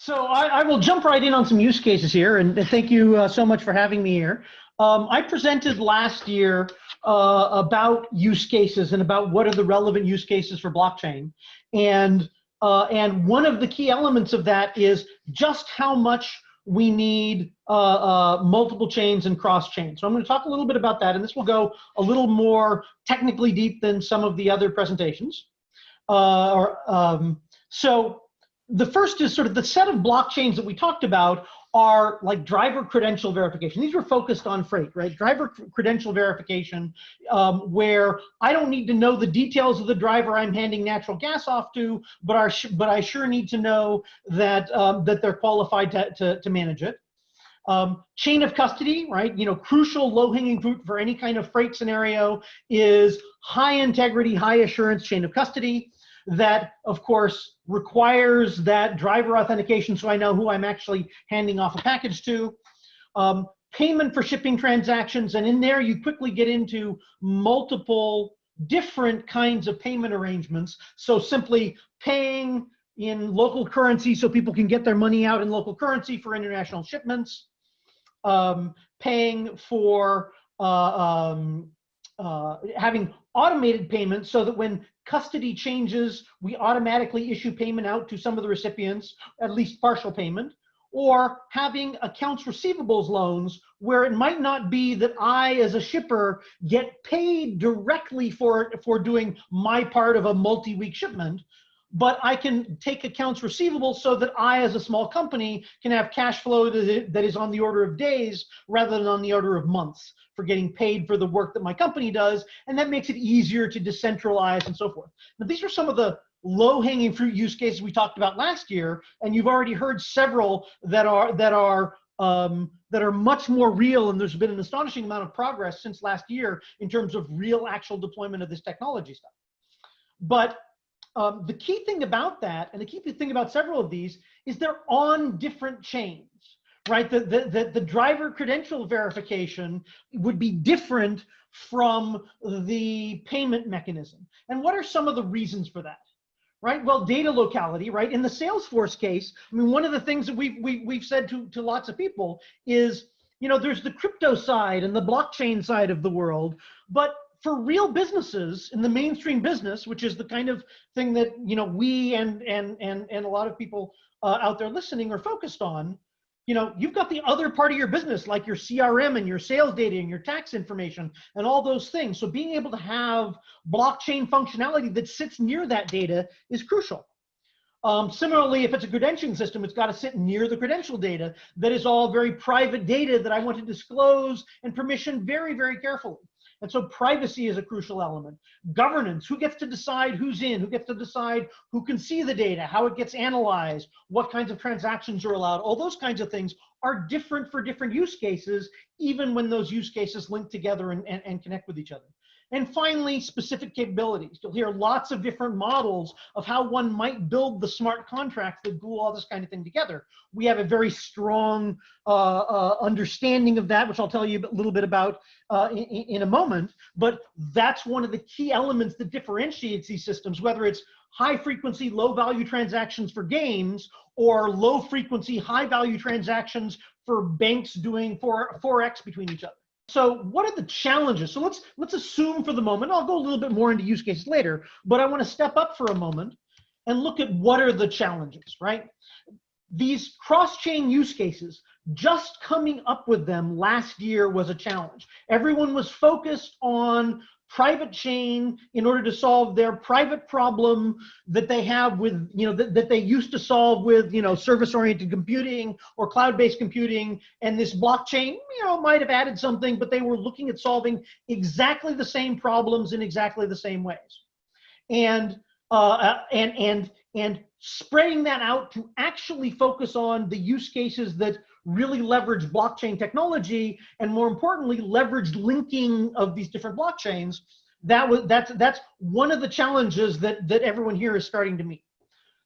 So I, I, will jump right in on some use cases here, and thank you uh, so much for having me here. Um, I presented last year uh, about use cases and about what are the relevant use cases for blockchain, and uh, and one of the key elements of that is just how much we need uh, uh, multiple chains and cross chains. So I'm going to talk a little bit about that, and this will go a little more technically deep than some of the other presentations. Uh, or, um, so the first is sort of the set of blockchains that we talked about are like driver credential verification. These were focused on freight, right? Driver credential verification, um, where I don't need to know the details of the driver I'm handing natural gas off to, but, but I sure need to know that, um, that they're qualified to, to, to manage it. Um, chain of custody, right? You know, crucial low-hanging fruit for any kind of freight scenario is high integrity, high assurance chain of custody that, of course, requires that driver authentication so I know who I'm actually handing off a package to. Um, payment for shipping transactions, and in there you quickly get into multiple different kinds of payment arrangements. So simply paying in local currency so people can get their money out in local currency for international shipments, um, paying for uh, um, uh, having automated payments so that when custody changes, we automatically issue payment out to some of the recipients, at least partial payment, or having accounts receivables loans where it might not be that I, as a shipper, get paid directly for, for doing my part of a multi-week shipment, but I can take accounts receivable so that I, as a small company, can have cash flow that is on the order of days rather than on the order of months for getting paid for the work that my company does. And that makes it easier to decentralize and so forth. Now, these are some of the low hanging fruit use cases we talked about last year. And you've already heard several that are, that are, um, that are much more real. And there's been an astonishing amount of progress since last year in terms of real actual deployment of this technology stuff. But um, the key thing about that, and the key thing about several of these, is they're on different chains, right? The, the, the, the driver credential verification would be different from the payment mechanism. And what are some of the reasons for that? right? Well, data locality, right? In the Salesforce case, I mean, one of the things that we've, we, have we have said to, to lots of people is, you know, there's the crypto side and the blockchain side of the world, but for real businesses in the mainstream business, which is the kind of thing that you know we and and and and a lot of people uh, out there listening are focused on, you know, you've got the other part of your business like your CRM and your sales data and your tax information and all those things. So being able to have blockchain functionality that sits near that data is crucial. Um, similarly, if it's a credentialing system, it's got to sit near the credential data that is all very private data that I want to disclose and permission very, very carefully. And so privacy is a crucial element. Governance, who gets to decide who's in, who gets to decide who can see the data, how it gets analyzed, what kinds of transactions are allowed, all those kinds of things are different for different use cases, even when those use cases link together and, and, and connect with each other. And finally, specific capabilities. You'll hear lots of different models of how one might build the smart contracts that glue all this kind of thing together. We have a very strong uh, uh, understanding of that, which I'll tell you a little bit about uh, in, in a moment. But that's one of the key elements that differentiates these systems, whether it's high frequency, low value transactions for games or low frequency, high value transactions for banks doing 4, forex between each other. So what are the challenges? So let's let's assume for the moment, I'll go a little bit more into use cases later, but I want to step up for a moment and look at what are the challenges, right? These cross-chain use cases, just coming up with them last year was a challenge. Everyone was focused on private chain in order to solve their private problem that they have with, you know, that, that they used to solve with, you know, service oriented computing or cloud based computing. And this blockchain, you know, might have added something, but they were looking at solving exactly the same problems in exactly the same ways. And, uh, uh and, and, and spreading that out to actually focus on the use cases that really leverage blockchain technology and more importantly leveraged linking of these different blockchains. That was that's that's one of the challenges that that everyone here is starting to meet.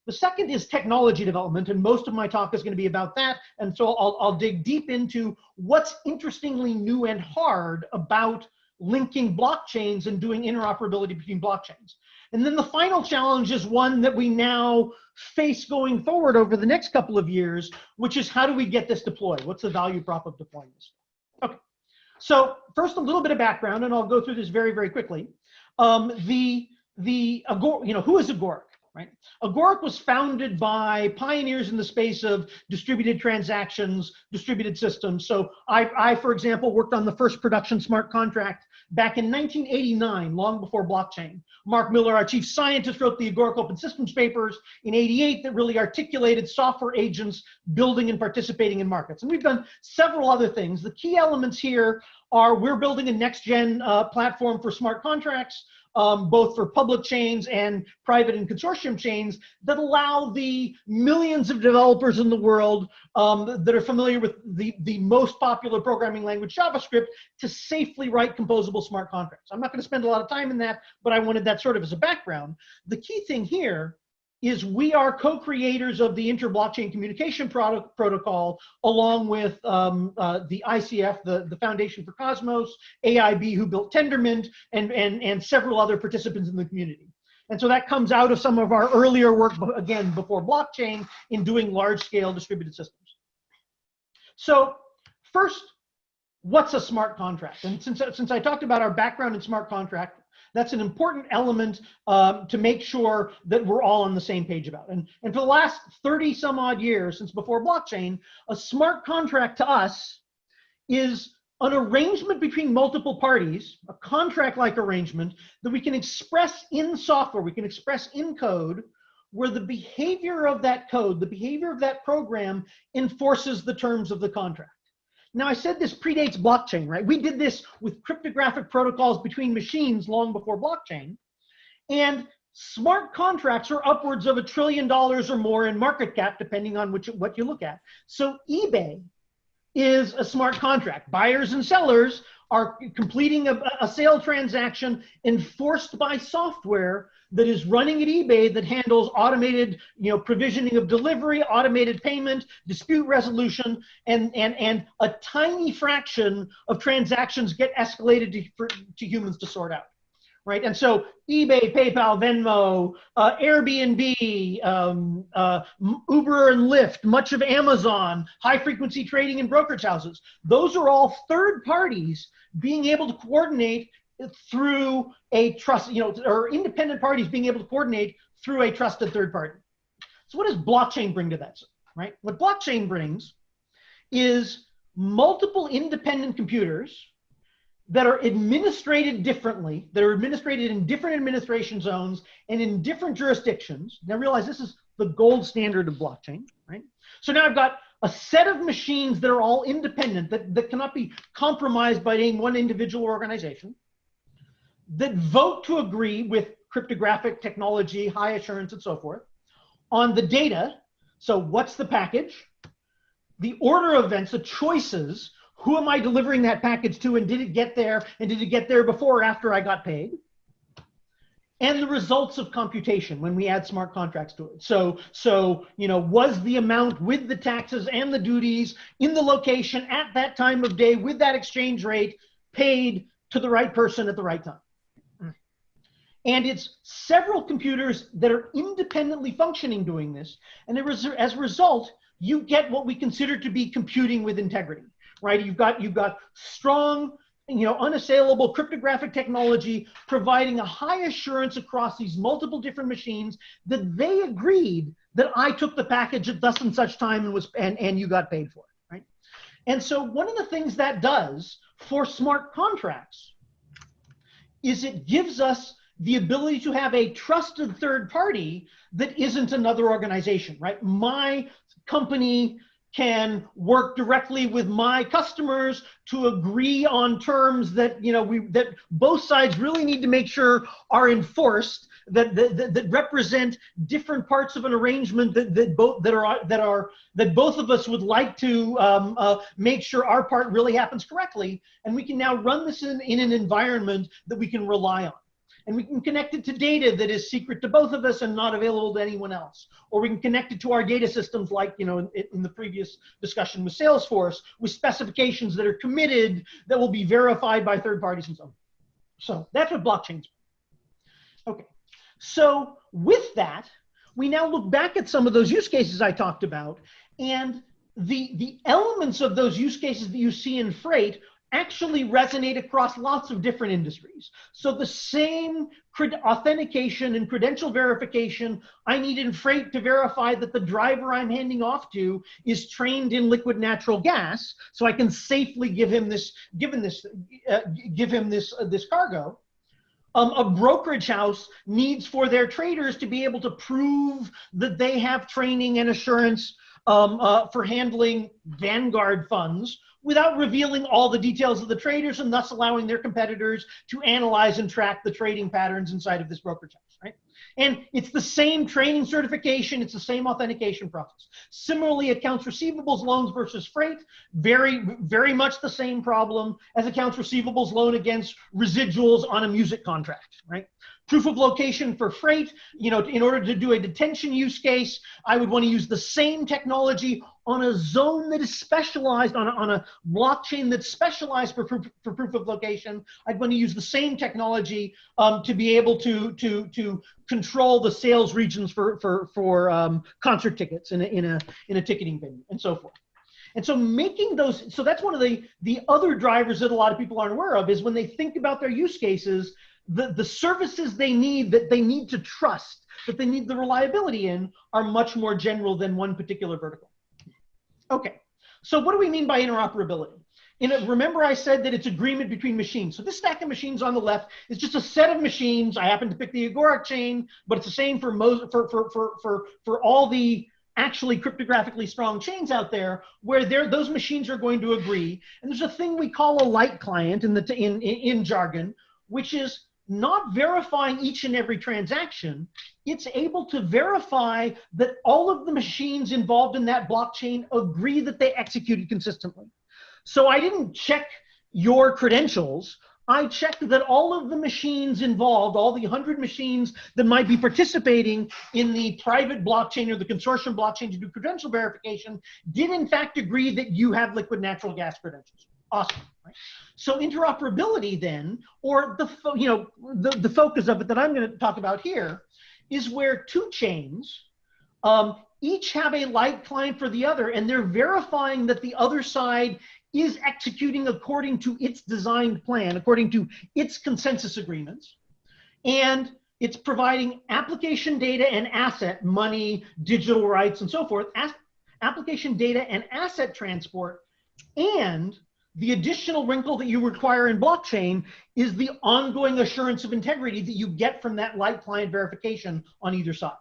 The second is technology development and most of my talk is going to be about that and so I'll, I'll dig deep into what's interestingly new and hard about linking blockchains and doing interoperability between blockchains. And then the final challenge is one that we now face going forward over the next couple of years, which is how do we get this deployed? What's the value prop of deploying this? Okay, so first a little bit of background, and I'll go through this very, very quickly. Um, the, the, you know, who is Agoric? Right? Agoric was founded by pioneers in the space of distributed transactions, distributed systems. So I, I, for example, worked on the first production smart contract back in 1989, long before blockchain. Mark Miller, our chief scientist, wrote the Agoric Open Systems papers in 88 that really articulated software agents building and participating in markets. And we've done several other things. The key elements here are we're building a next gen uh, platform for smart contracts um, both for public chains and private and consortium chains that allow the millions of developers in the world um, that are familiar with the, the most popular programming language, JavaScript, to safely write composable smart contracts. I'm not going to spend a lot of time in that, but I wanted that sort of as a background. The key thing here is we are co-creators of the inter-blockchain communication product, protocol, along with um, uh, the ICF, the, the Foundation for Cosmos, AIB, who built Tendermint, and, and, and several other participants in the community. And so that comes out of some of our earlier work, again, before blockchain, in doing large-scale distributed systems. So first, what's a smart contract? And since, since I talked about our background in smart contract, that's an important element um, to make sure that we're all on the same page about. And, and for the last 30 some odd years since before blockchain, a smart contract to us is an arrangement between multiple parties, a contract-like arrangement that we can express in software, we can express in code, where the behavior of that code, the behavior of that program enforces the terms of the contract. Now, I said this predates blockchain, right? We did this with cryptographic protocols between machines long before blockchain. And smart contracts are upwards of a trillion dollars or more in market cap, depending on which, what you look at. So eBay is a smart contract. Buyers and sellers are completing a, a sale transaction enforced by software that is running at eBay that handles automated, you know, provisioning of delivery, automated payment, dispute resolution, and and and a tiny fraction of transactions get escalated to, for, to humans to sort out, right? And so eBay, PayPal, Venmo, uh, Airbnb, um, uh, Uber and Lyft, much of Amazon, high frequency trading and brokerage houses. Those are all third parties being able to coordinate through a trust, you know, or independent parties being able to coordinate through a trusted third party. So what does blockchain bring to that, right? What blockchain brings is multiple independent computers that are administrated differently, that are administrated in different administration zones and in different jurisdictions. Now realize this is the gold standard of blockchain, right? So now I've got a set of machines that are all independent, that, that cannot be compromised by any one individual organization that vote to agree with cryptographic technology, high assurance, and so forth on the data. So, what's the package? The order of events, the choices. Who am I delivering that package to, and did it get there? And did it get there before or after I got paid? and the results of computation when we add smart contracts to it. So, so you know, was the amount with the taxes and the duties in the location at that time of day with that exchange rate paid to the right person at the right time? And it's several computers that are independently functioning doing this. And as a result, you get what we consider to be computing with integrity, right? You've got, you've got strong, you know, unassailable cryptographic technology providing a high assurance across these multiple different machines that they agreed that I took the package at thus and such time and was and, and you got paid for it, right? And so one of the things that does for smart contracts is it gives us the ability to have a trusted third party that isn't another organization, right? My company can work directly with my customers to agree on terms that you know we that both sides really need to make sure are enforced that that, that represent different parts of an arrangement that, that both that are that are that both of us would like to um, uh, make sure our part really happens correctly and we can now run this in, in an environment that we can rely on and we can connect it to data that is secret to both of us and not available to anyone else. Or we can connect it to our data systems like, you know, in, in, the previous discussion with Salesforce, with specifications that are committed that will be verified by third parties and so on. So that's what blockchains. Okay, so with that, we now look back at some of those use cases I talked about, and the, the elements of those use cases that you see in freight actually resonate across lots of different industries. So the same authentication and credential verification I need in freight to verify that the driver I'm handing off to is trained in liquid natural gas, so I can safely give him this, given this, uh, give him this uh, this cargo. Um, a brokerage house needs for their traders to be able to prove that they have training and assurance um, uh, for handling Vanguard funds without revealing all the details of the traders and thus allowing their competitors to analyze and track the trading patterns inside of this brokerage house, right? And it's the same training certification, it's the same authentication process. Similarly, accounts receivables loans versus freight, very, very much the same problem as accounts receivables loan against residuals on a music contract, right? Proof of location for freight, you know, in order to do a detention use case, I would want to use the same technology on a zone that is specialized, on a, on a blockchain that's specialized for, proof, for proof of location. I'd want to use the same technology um, to be able to, to, to control the sales regions for, for, for um, concert tickets in a, in, a, in a ticketing venue and so forth. And so making those, so that's one of the, the other drivers that a lot of people aren't aware of is when they think about their use cases, the, the services they need that they need to trust, that they need the reliability in, are much more general than one particular vertical. Okay, so what do we mean by interoperability? In a, remember I said that it's agreement between machines. So this stack of machines on the left is just a set of machines. I happen to pick the Agoric chain, but it's the same for, most, for, for, for, for, for all the actually cryptographically strong chains out there where those machines are going to agree. And there's a thing we call a light client in, the, in, in, in jargon, which is not verifying each and every transaction, it's able to verify that all of the machines involved in that blockchain agree that they executed consistently. So I didn't check your credentials. I checked that all of the machines involved, all the 100 machines that might be participating in the private blockchain or the consortium blockchain to do credential verification, did in fact agree that you have liquid natural gas credentials. Awesome. Right? So interoperability then, or the you know the, the focus of it that I'm going to talk about here, is where two chains um, each have a light client for the other, and they're verifying that the other side is executing according to its designed plan, according to its consensus agreements, and it's providing application data and asset, money, digital rights, and so forth, application data and asset transport, and the additional wrinkle that you require in blockchain is the ongoing assurance of integrity that you get from that light client verification on either side.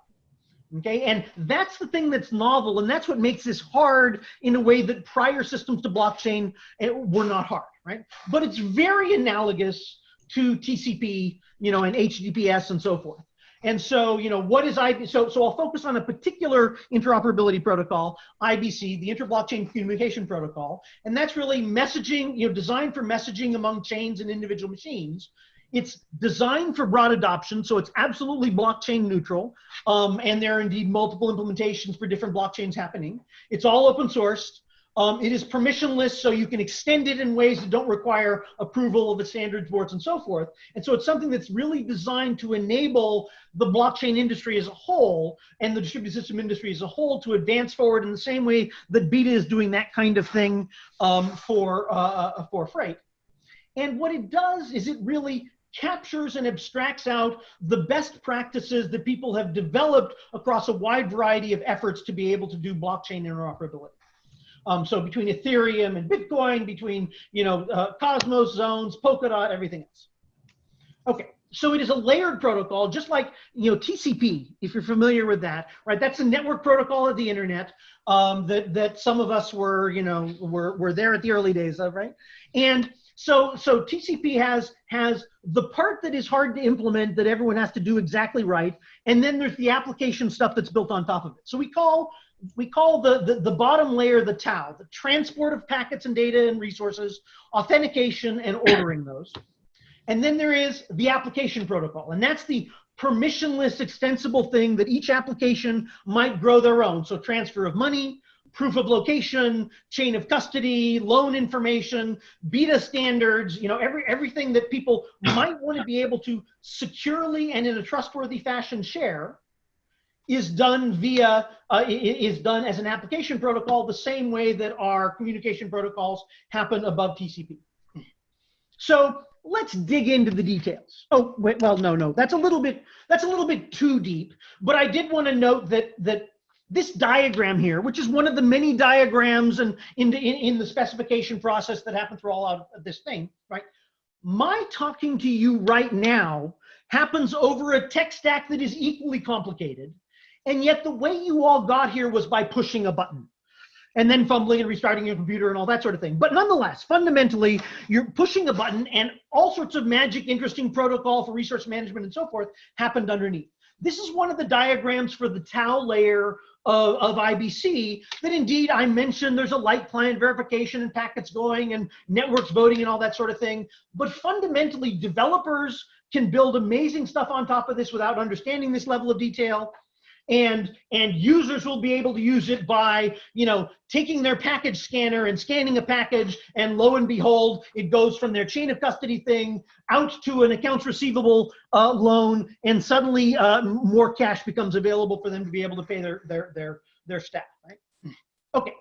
Okay, and that's the thing that's novel, and that's what makes this hard in a way that prior systems to blockchain eh, were not hard, right? But it's very analogous to TCP, you know, and HTTPS and so forth. And so, you know, what is IBC? So, so I'll focus on a particular interoperability protocol, IBC, the Interblockchain Communication Protocol, and that's really messaging, you know, designed for messaging among chains and individual machines. It's designed for broad adoption, so it's absolutely blockchain neutral, um, and there are indeed multiple implementations for different blockchains happening. It's all open sourced. Um, it is permissionless, so you can extend it in ways that don't require approval of the standards boards and so forth. And so it's something that's really designed to enable the blockchain industry as a whole and the distributed system industry as a whole to advance forward in the same way that BiTA is doing that kind of thing um, for, uh, uh, for freight. And what it does is it really captures and abstracts out the best practices that people have developed across a wide variety of efforts to be able to do blockchain interoperability. Um, so between Ethereum and Bitcoin, between you know uh, Cosmos zones, Polkadot, everything else. Okay, so it is a layered protocol, just like you know TCP, if you're familiar with that, right? That's a network protocol of the internet um, that that some of us were you know were were there at the early days of, right? And so so TCP has has the part that is hard to implement that everyone has to do exactly right, and then there's the application stuff that's built on top of it. So we call we call the, the, the, bottom layer the TAO, the transport of packets and data and resources, authentication and ordering those. And then there is the application protocol, and that's the permissionless extensible thing that each application might grow their own. So transfer of money, proof of location, chain of custody, loan information, BiTA standards, you know, every, everything that people might want to be able to securely and in a trustworthy fashion share is done via, uh, is done as an application protocol the same way that our communication protocols happen above TCP. So let's dig into the details. Oh, wait, well, no, no, that's a little bit, that's a little bit too deep, but I did want to note that, that this diagram here, which is one of the many diagrams and in, in, in the specification process that happened through all of this thing, right? My talking to you right now happens over a tech stack that is equally complicated. And yet the way you all got here was by pushing a button and then fumbling and restarting your computer and all that sort of thing. But nonetheless, fundamentally, you're pushing a button and all sorts of magic, interesting protocol for resource management and so forth happened underneath. This is one of the diagrams for the TAO layer of, of IBC that indeed I mentioned there's a light client verification and packets going and networks voting and all that sort of thing. But fundamentally, developers can build amazing stuff on top of this without understanding this level of detail and and users will be able to use it by you know taking their package scanner and scanning a package and lo and behold it goes from their chain of custody thing out to an accounts receivable uh, loan and suddenly uh, more cash becomes available for them to be able to pay their their their their staff right? Okay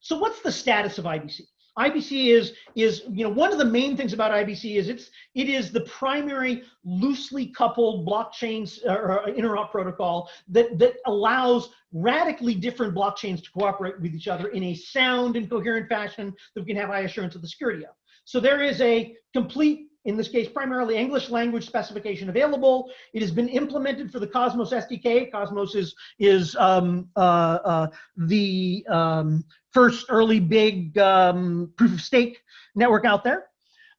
so what's the status of ibc IBC is is you know one of the main things about IBC is it's it is the primary loosely coupled blockchains or interop protocol that that allows radically different blockchains to cooperate with each other in a sound and coherent fashion that we can have high assurance of the security of. So there is a complete in this case, primarily English language specification available. It has been implemented for the Cosmos SDK. Cosmos is, is um, uh, uh, the um, first early big um, proof of stake network out there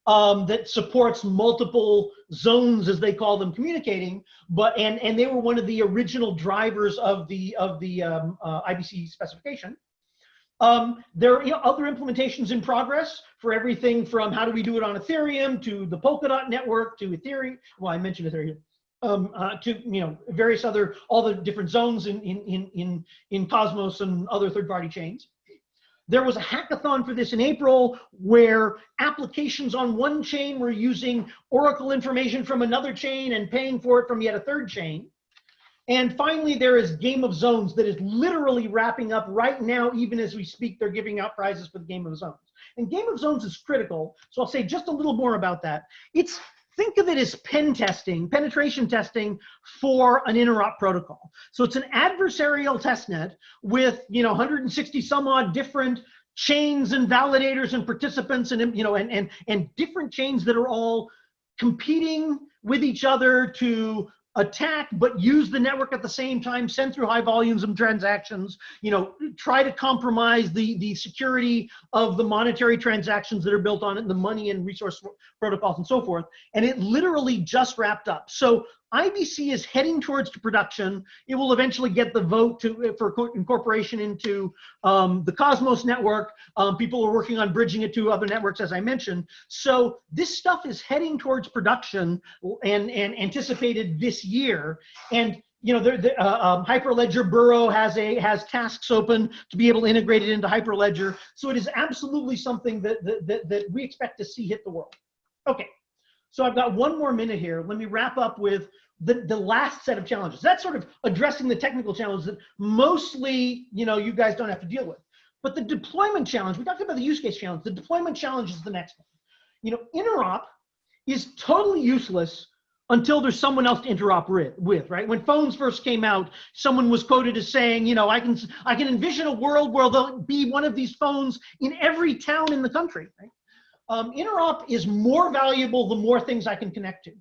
um, that supports multiple zones, as they call them, communicating. But and and they were one of the original drivers of the of the um, uh, IBC specification. Um, there are you know, other implementations in progress for everything from how do we do it on Ethereum to the Polkadot network to Ethereum. Well, I mentioned Ethereum. Um, uh, to you know various other all the different zones in in in in, in Cosmos and other third-party chains. There was a hackathon for this in April where applications on one chain were using Oracle information from another chain and paying for it from yet a third chain. And finally, there is Game of Zones that is literally wrapping up right now, even as we speak, they're giving out prizes for the Game of Zones. And Game of Zones is critical, so I'll say just a little more about that. It's think of it as pen testing, penetration testing for an interop protocol. So it's an adversarial testnet with you know 160 some odd different chains and validators and participants and you know and and and different chains that are all competing with each other to attack but use the network at the same time send through high volumes of transactions you know try to compromise the the security of the monetary transactions that are built on it the money and resource protocols and so forth. And it literally just wrapped up. So IBC is heading towards production. It will eventually get the vote to for incorporation into um, the Cosmos network. Um, people are working on bridging it to other networks, as I mentioned. So this stuff is heading towards production and, and anticipated this year. And you know, the, the uh, um, Hyperledger Burrow has a has tasks open to be able to integrate it into Hyperledger. So it is absolutely something that that, that we expect to see hit the world. Okay. So I've got one more minute here. Let me wrap up with the, the last set of challenges. That's sort of addressing the technical challenges that mostly, you know, you guys don't have to deal with. But the deployment challenge, we talked about the use case challenge. The deployment challenge is the next one. You know, interop is totally useless until there's someone else to interop with, right? When phones first came out, someone was quoted as saying, you know, I can I can envision a world where there'll be one of these phones in every town in the country, right? Um, interop is more valuable the more things I can connect to.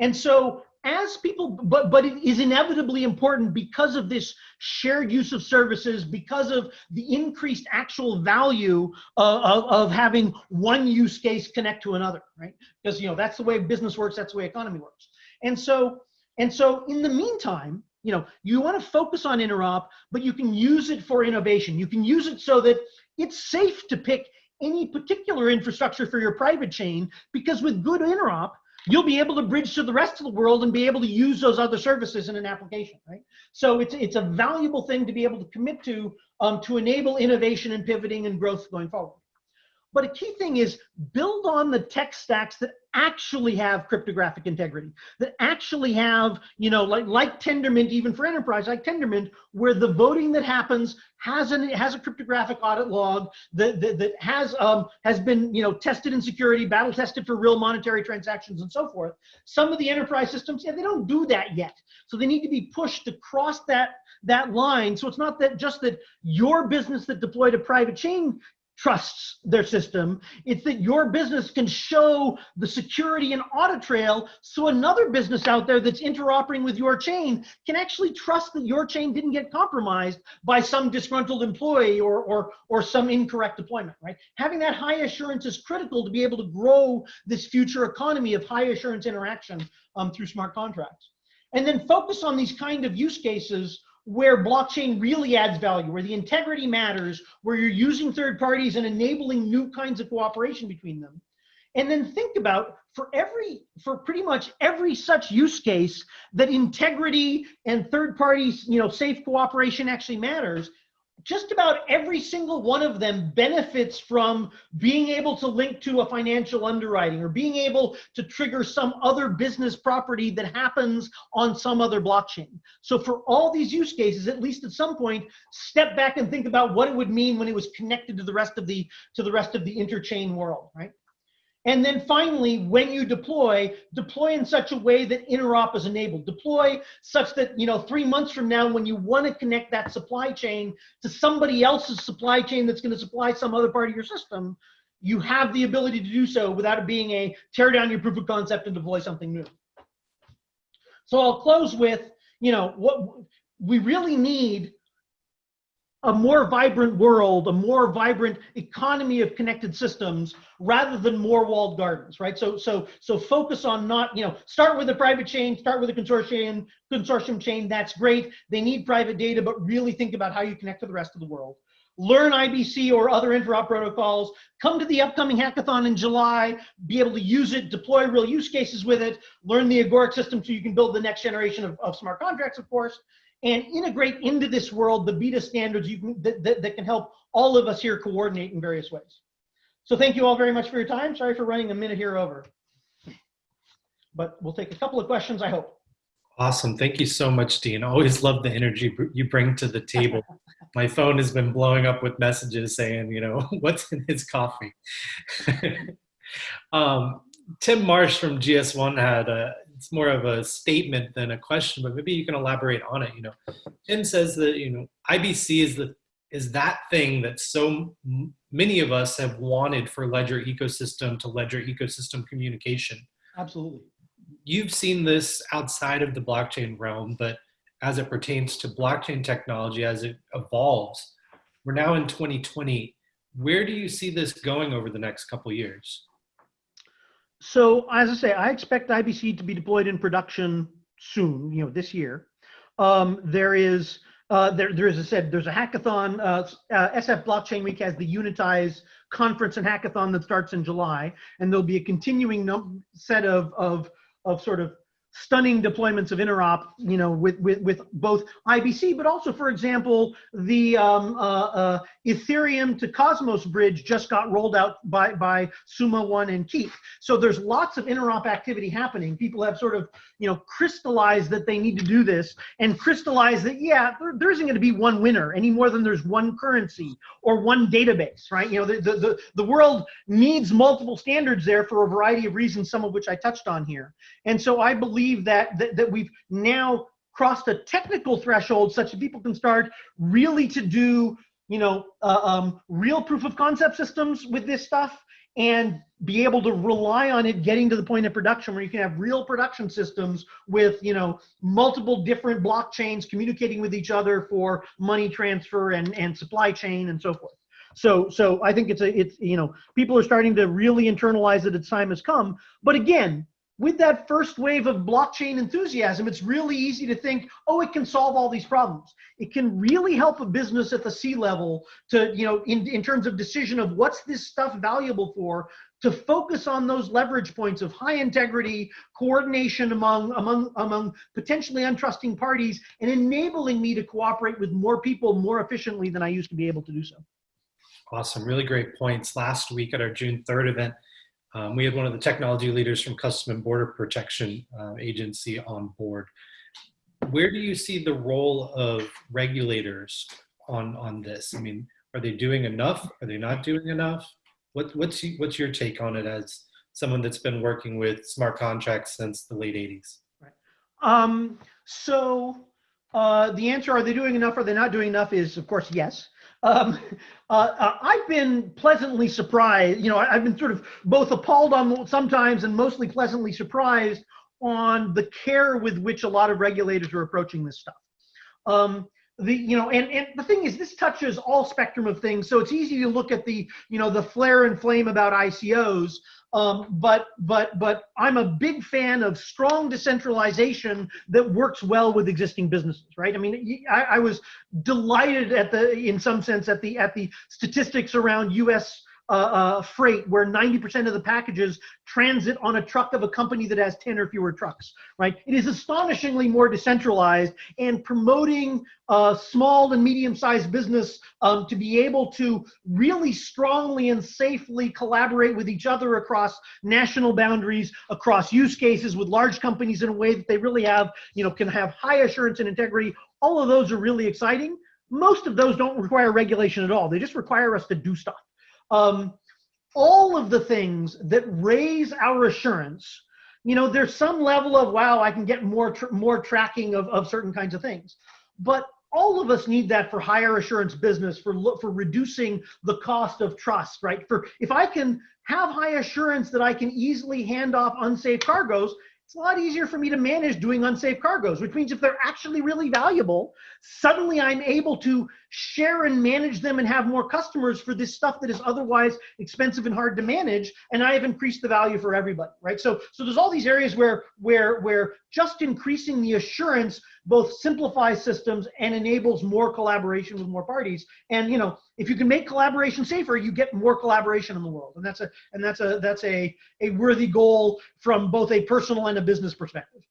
And so as people, but, but it is inevitably important because of this shared use of services, because of the increased actual value uh, of, of having one use case connect to another, right? Because, you know, that's the way business works, that's the way economy works. And so, and so in the meantime, you know, you want to focus on interop, but you can use it for innovation. You can use it so that it's safe to pick any particular infrastructure for your private chain because with good interop, you'll be able to bridge to the rest of the world and be able to use those other services in an application, right? So it's, it's a valuable thing to be able to commit to um, to enable innovation and pivoting and growth going forward. But a key thing is build on the tech stacks that actually have cryptographic integrity, that actually have, you know, like, like Tendermint, even for enterprise, like Tendermint, where the voting that happens has an has a cryptographic audit log that, that, that has um, has been you know tested in security, battle tested for real monetary transactions and so forth. Some of the enterprise systems, yeah, they don't do that yet. So they need to be pushed to cross that that line. So it's not that just that your business that deployed a private chain trusts their system. It's that your business can show the security and audit trail so another business out there that's interoperating with your chain can actually trust that your chain didn't get compromised by some disgruntled employee or, or, or some incorrect deployment, right? Having that high assurance is critical to be able to grow this future economy of high assurance interaction um, through smart contracts. And then focus on these kind of use cases where blockchain really adds value, where the integrity matters, where you're using third parties and enabling new kinds of cooperation between them. And then think about for every, for pretty much every such use case that integrity and third parties, you know, safe cooperation actually matters, just about every single one of them benefits from being able to link to a financial underwriting or being able to trigger some other business property that happens on some other blockchain. So for all these use cases, at least at some point, step back and think about what it would mean when it was connected to the rest of the to the rest of the interchain world, right? And then finally, when you deploy, deploy in such a way that interop is enabled. Deploy such that, you know, three months from now, when you want to connect that supply chain to somebody else's supply chain that's going to supply some other part of your system, you have the ability to do so without it being a tear down your proof of concept and deploy something new. So I'll close with, you know, what we really need a more vibrant world, a more vibrant economy of connected systems rather than more walled gardens, right? So, so, so focus on not, you know, start with a private chain, start with a consortium, consortium chain. That's great. They need private data, but really think about how you connect to the rest of the world. Learn IBC or other interop protocols. Come to the upcoming hackathon in July. Be able to use it, deploy real use cases with it. Learn the Agoric system so you can build the next generation of, of smart contracts, of course and integrate into this world the BiTA standards you can, that, that, that, can help all of us here coordinate in various ways. So thank you all very much for your time. Sorry for running a minute here over. But we'll take a couple of questions, I hope. Awesome. Thank you so much, Dean. Always love the energy you bring to the table. My phone has been blowing up with messages saying, you know, what's in his coffee? um, Tim Marsh from GS1 had a, it's more of a statement than a question, but maybe you can elaborate on it. You know, Tim says that you know IBC is the is that thing that so many of us have wanted for ledger ecosystem to ledger ecosystem communication. Absolutely. You've seen this outside of the blockchain realm, but as it pertains to blockchain technology, as it evolves, we're now in 2020. Where do you see this going over the next couple years? So as I say, I expect IBC to be deployed in production soon, you know, this year. Um, there is, uh, there, there is, I said, there's a hackathon. Uh, uh, SF Blockchain Week has the Unitize conference and hackathon that starts in July, and there'll be a continuing set of, of, of sort of stunning deployments of interop, you know, with, with, with both IBC, but also, for example, the um, uh, uh, Ethereum to Cosmos bridge just got rolled out by, by Summa One and Keep. So there's lots of interop activity happening. People have sort of, you know, crystallized that they need to do this and crystallized that, yeah, there, there isn't going to be one winner any more than there's one currency or one database, right? You know, the, the, the, the world needs multiple standards there for a variety of reasons, some of which I touched on here. And so I believe that, that, that we've now crossed a technical threshold such that people can start really to do you know, uh, um, real proof of concept systems with this stuff and be able to rely on it getting to the point of production where you can have real production systems with you know multiple different blockchains communicating with each other for money transfer and and supply chain and so forth. So so i think it's a it's you know people are starting to really internalize that its time has come. But again with that first wave of blockchain enthusiasm, it's really easy to think, oh, it can solve all these problems. It can really help a business at the C level to, you know, in, in terms of decision of what's this stuff valuable for, to focus on those leverage points of high integrity, coordination among, among, among potentially untrusting parties, and enabling me to cooperate with more people more efficiently than I used to be able to do so. Awesome, really great points. Last week at our June 3rd event, um, we had one of the technology leaders from Custom and Border Protection uh, Agency on board. Where do you see the role of regulators on, on this? I mean, are they doing enough? Are they not doing enough? What, what's, what's your take on it as someone that's been working with smart contracts since the late 80s? Um, so uh, the answer, are they doing enough? Are they not doing enough? Is of course yes. Um, uh, uh, I've been pleasantly surprised. You know, I, have been sort of both appalled on sometimes and mostly pleasantly surprised on the care with which a lot of regulators are approaching this stuff. Um, the you know and and the thing is this touches all spectrum of things so it's easy to look at the you know the flare and flame about icos um, but but but I'm a big fan of strong decentralization that works well with existing businesses, right? I mean, I, I was delighted at the, in some sense, at the at the statistics around U.S uh, uh, freight where 90% of the packages transit on a truck of a company that has 10 or fewer trucks, right? It is astonishingly more decentralized and promoting uh, small and medium-sized business um, to be able to really strongly and safely collaborate with each other across national boundaries, across use cases with large companies in a way that they really have, you know, can have high assurance and integrity. All of those are really exciting. Most of those don't require regulation at all. They just require us to do stuff um, all of the things that raise our assurance you know there's some level of wow i can get more tr more tracking of, of certain kinds of things. But all of us need that for higher assurance business for for reducing the cost of trust right? For if i can have high assurance that i can easily hand off unsafe cargoes it's a lot easier for me to manage doing unsafe cargoes, which means if they're actually really valuable, suddenly I'm able to share and manage them and have more customers for this stuff that is otherwise expensive and hard to manage. And I have increased the value for everybody, right? So, so there's all these areas where, where, where just increasing the assurance both simplifies systems and enables more collaboration with more parties. And you know, if you can make collaboration safer, you get more collaboration in the world, and that's a and that's a that's a a worthy goal from both a personal and a business perspective.